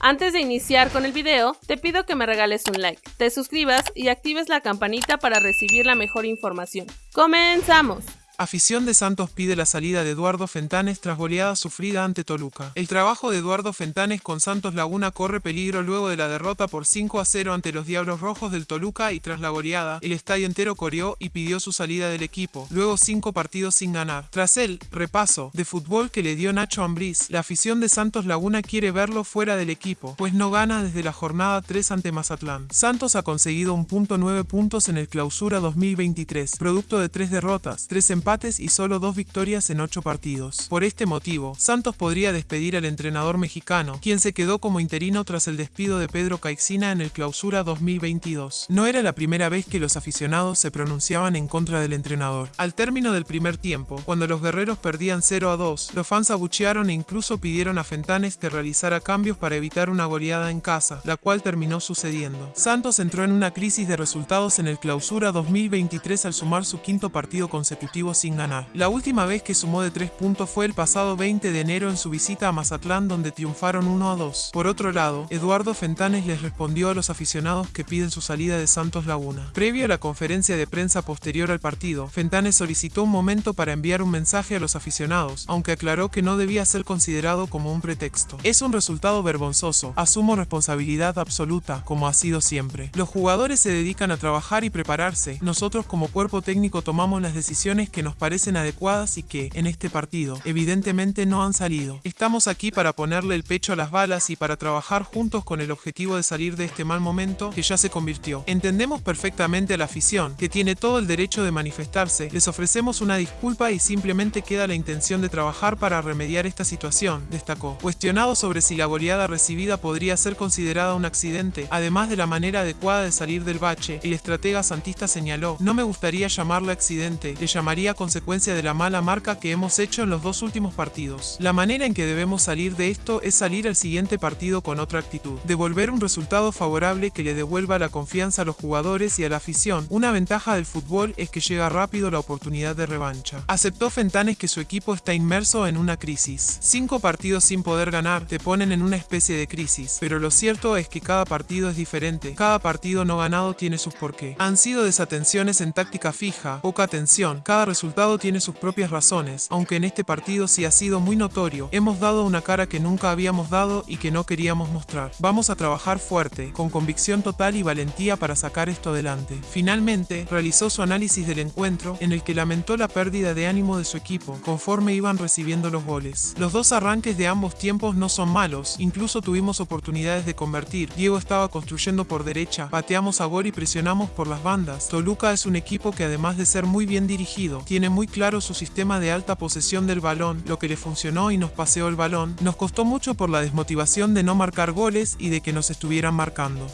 Antes de iniciar con el video, te pido que me regales un like, te suscribas y actives la campanita para recibir la mejor información. ¡Comenzamos! Afición de Santos pide la salida de Eduardo Fentanes tras goleada sufrida ante Toluca. El trabajo de Eduardo Fentanes con Santos Laguna corre peligro luego de la derrota por 5 a 0 ante los Diablos Rojos del Toluca y tras la goleada, el estadio entero coreó y pidió su salida del equipo, luego cinco partidos sin ganar. Tras el repaso de fútbol que le dio Nacho Ambriz, la afición de Santos Laguna quiere verlo fuera del equipo, pues no gana desde la jornada 3 ante Mazatlán. Santos ha conseguido un punto 9 puntos en el clausura 2023, producto de tres derrotas, tres empates y solo dos victorias en ocho partidos. Por este motivo, Santos podría despedir al entrenador mexicano, quien se quedó como interino tras el despido de Pedro Caixina en el clausura 2022. No era la primera vez que los aficionados se pronunciaban en contra del entrenador. Al término del primer tiempo, cuando los guerreros perdían 0 a 2, los fans abuchearon e incluso pidieron a Fentanes que realizara cambios para evitar una goleada en casa, la cual terminó sucediendo. Santos entró en una crisis de resultados en el clausura 2023 al sumar su quinto partido consecutivo sin ganar. La última vez que sumó de 3 puntos fue el pasado 20 de enero en su visita a Mazatlán donde triunfaron 1 a 2. Por otro lado, Eduardo Fentanes les respondió a los aficionados que piden su salida de Santos Laguna. Previo a la conferencia de prensa posterior al partido, Fentanes solicitó un momento para enviar un mensaje a los aficionados, aunque aclaró que no debía ser considerado como un pretexto. Es un resultado vergonzoso, asumo responsabilidad absoluta, como ha sido siempre. Los jugadores se dedican a trabajar y prepararse, nosotros como cuerpo técnico tomamos las decisiones que nos parecen adecuadas y que, en este partido, evidentemente no han salido. Estamos aquí para ponerle el pecho a las balas y para trabajar juntos con el objetivo de salir de este mal momento que ya se convirtió. Entendemos perfectamente a la afición, que tiene todo el derecho de manifestarse, les ofrecemos una disculpa y simplemente queda la intención de trabajar para remediar esta situación, destacó. Cuestionado sobre si la goleada recibida podría ser considerada un accidente, además de la manera adecuada de salir del bache, el estratega santista señaló, no me gustaría llamarle accidente, le llamaría consecuencia de la mala marca que hemos hecho en los dos últimos partidos. La manera en que debemos salir de esto es salir al siguiente partido con otra actitud, devolver un resultado favorable que le devuelva la confianza a los jugadores y a la afición. Una ventaja del fútbol es que llega rápido la oportunidad de revancha. Aceptó Fentanes que su equipo está inmerso en una crisis. Cinco partidos sin poder ganar te ponen en una especie de crisis, pero lo cierto es que cada partido es diferente. Cada partido no ganado tiene sus porqué. Han sido desatenciones en táctica fija, poca atención, cada resultado resultado tiene sus propias razones, aunque en este partido sí ha sido muy notorio, hemos dado una cara que nunca habíamos dado y que no queríamos mostrar. Vamos a trabajar fuerte, con convicción total y valentía para sacar esto adelante. Finalmente, realizó su análisis del encuentro, en el que lamentó la pérdida de ánimo de su equipo, conforme iban recibiendo los goles. Los dos arranques de ambos tiempos no son malos, incluso tuvimos oportunidades de convertir. Diego estaba construyendo por derecha, pateamos a gol y presionamos por las bandas. Toluca es un equipo que además de ser muy bien dirigido, tiene muy claro su sistema de alta posesión del balón, lo que le funcionó y nos paseó el balón, nos costó mucho por la desmotivación de no marcar goles y de que nos estuvieran marcando.